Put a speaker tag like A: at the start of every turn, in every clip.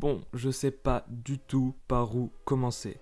A: Bon, je sais pas du tout par où commencer.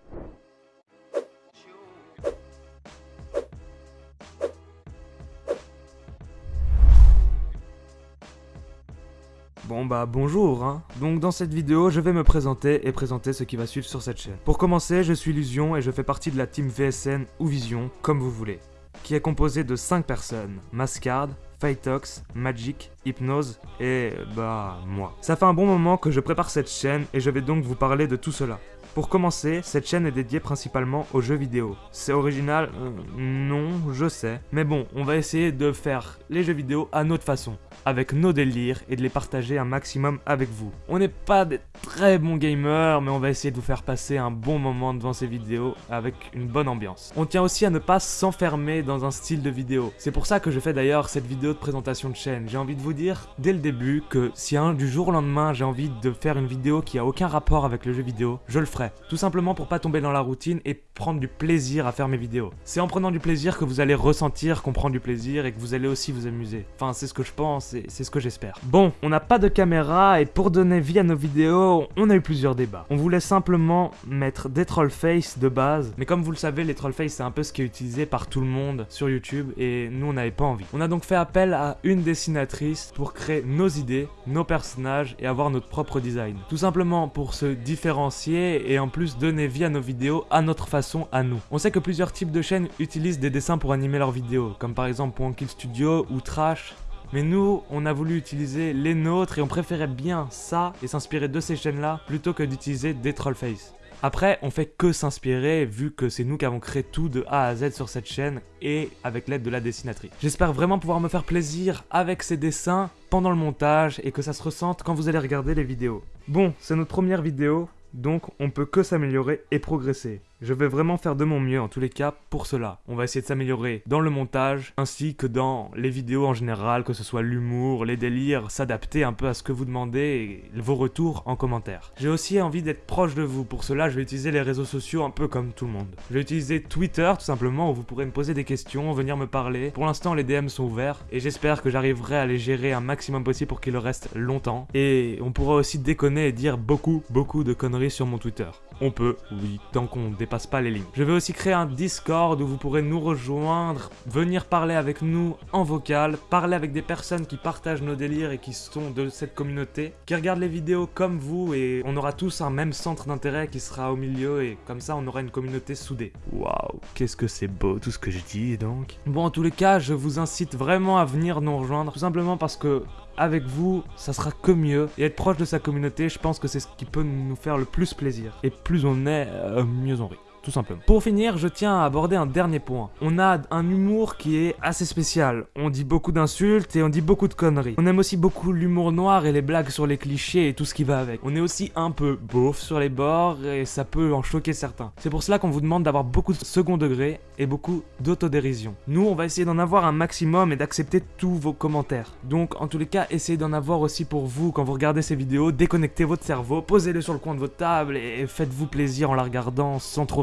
A: Bon bah bonjour hein Donc dans cette vidéo, je vais me présenter et présenter ce qui va suivre sur cette chaîne. Pour commencer, je suis Illusion et je fais partie de la team VSN ou Vision, comme vous voulez, qui est composée de 5 personnes. Mascard, Fightox, Magic, Hypnose et bah moi. Ça fait un bon moment que je prépare cette chaîne et je vais donc vous parler de tout cela. Pour commencer, cette chaîne est dédiée principalement aux jeux vidéo. C'est original euh, Non, je sais. Mais bon, on va essayer de faire les jeux vidéo à notre façon avec nos délires et de les partager un maximum avec vous. On n'est pas des très bons gamers, mais on va essayer de vous faire passer un bon moment devant ces vidéos avec une bonne ambiance. On tient aussi à ne pas s'enfermer dans un style de vidéo. C'est pour ça que je fais d'ailleurs cette vidéo de présentation de chaîne. J'ai envie de vous dire dès le début que si un du jour au lendemain j'ai envie de faire une vidéo qui a aucun rapport avec le jeu vidéo, je le ferai. Tout simplement pour pas tomber dans la routine et prendre du plaisir à faire mes vidéos. C'est en prenant du plaisir que vous allez ressentir qu'on prend du plaisir et que vous allez aussi vous amuser. Enfin, c'est ce que je pense et c'est ce que j'espère. Bon, on n'a pas de caméra et pour donner vie à nos vidéos, on a eu plusieurs débats. On voulait simplement mettre des troll face de base, mais comme vous le savez, les troll face c'est un peu ce qui est utilisé par tout le monde sur YouTube et nous on n'avait pas envie. On a donc fait appel à une dessinatrice pour créer nos idées, nos personnages et avoir notre propre design. Tout simplement pour se différencier et en plus donner vie à nos vidéos à notre façon à nous. On sait que plusieurs types de chaînes utilisent des dessins pour animer leurs vidéos, comme par exemple Kill Studio ou Trash, mais nous, on a voulu utiliser les nôtres et on préférait bien ça et s'inspirer de ces chaînes-là plutôt que d'utiliser des trollface. Après, on fait que s'inspirer vu que c'est nous qui avons créé tout de A à Z sur cette chaîne et avec l'aide de la dessinatrice. J'espère vraiment pouvoir me faire plaisir avec ces dessins pendant le montage et que ça se ressente quand vous allez regarder les vidéos. Bon, c'est notre première vidéo, donc on peut que s'améliorer et progresser. Je vais vraiment faire de mon mieux en tous les cas pour cela. On va essayer de s'améliorer dans le montage ainsi que dans les vidéos en général, que ce soit l'humour, les délires, s'adapter un peu à ce que vous demandez et vos retours en commentaire. J'ai aussi envie d'être proche de vous, pour cela je vais utiliser les réseaux sociaux un peu comme tout le monde. Je vais utiliser Twitter tout simplement où vous pourrez me poser des questions, venir me parler. Pour l'instant les DM sont ouverts et j'espère que j'arriverai à les gérer un maximum possible pour qu'ils restent longtemps. Et on pourra aussi déconner et dire beaucoup beaucoup de conneries sur mon Twitter. On peut, oui, tant qu'on dépasse pas les lignes. Je vais aussi créer un Discord où vous pourrez nous rejoindre, venir parler avec nous en vocal, parler avec des personnes qui partagent nos délires et qui sont de cette communauté, qui regardent les vidéos comme vous et on aura tous un même centre d'intérêt qui sera au milieu et comme ça on aura une communauté soudée. Waouh, qu'est-ce que c'est beau tout ce que je dis donc. Bon, en tous les cas, je vous incite vraiment à venir nous rejoindre, tout simplement parce que avec vous, ça sera que mieux. Et être proche de sa communauté, je pense que c'est ce qui peut nous faire le plus plaisir. Et plus on est, euh, mieux on rit tout simplement. Pour finir, je tiens à aborder un dernier point. On a un humour qui est assez spécial. On dit beaucoup d'insultes et on dit beaucoup de conneries. On aime aussi beaucoup l'humour noir et les blagues sur les clichés et tout ce qui va avec. On est aussi un peu beauf sur les bords et ça peut en choquer certains. C'est pour cela qu'on vous demande d'avoir beaucoup de second degré et beaucoup d'autodérision. Nous, on va essayer d'en avoir un maximum et d'accepter tous vos commentaires. Donc, en tous les cas, essayez d'en avoir aussi pour vous quand vous regardez ces vidéos. Déconnectez votre cerveau, posez-le sur le coin de votre table et faites-vous plaisir en la regardant sans trop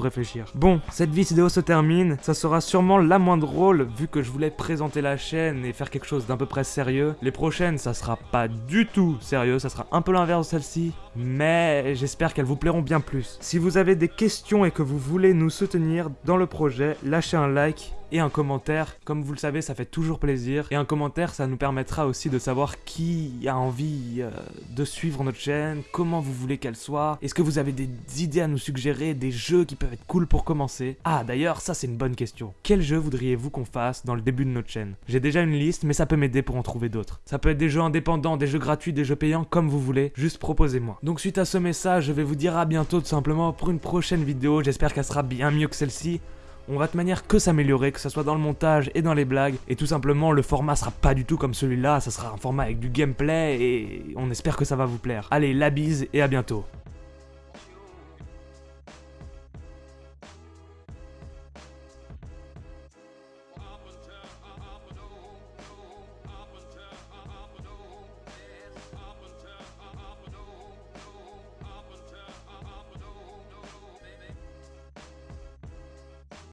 A: Bon, cette vidéo se termine, ça sera sûrement la moins drôle vu que je voulais présenter la chaîne et faire quelque chose d'un peu près sérieux. Les prochaines, ça sera pas du tout sérieux, ça sera un peu l'inverse de celle-ci, mais j'espère qu'elles vous plairont bien plus. Si vous avez des questions et que vous voulez nous soutenir dans le projet, lâchez un like et un commentaire. Comme vous le savez, ça fait toujours plaisir. Et un commentaire, ça nous permettra aussi de savoir qui a envie euh, de suivre notre chaîne, comment vous voulez qu'elle soit. Est-ce que vous avez des idées à nous suggérer, des jeux qui peuvent être cool pour commencer? Ah, d'ailleurs, ça c'est une bonne question. Quel jeu voudriez-vous qu'on fasse dans le début de notre chaîne? J'ai déjà une liste, mais ça peut m'aider pour en trouver d'autres. Ça peut être des jeux indépendants, des jeux gratuits, des jeux payants, comme vous voulez. Juste proposez-moi. Donc suite à ce message, je vais vous dire à bientôt tout simplement pour une prochaine vidéo. J'espère qu'elle sera bien mieux que celle-ci on va de manière que s'améliorer, que ce soit dans le montage et dans les blagues, et tout simplement le format sera pas du tout comme celui-là, ça sera un format avec du gameplay, et on espère que ça va vous plaire. Allez, la bise et à bientôt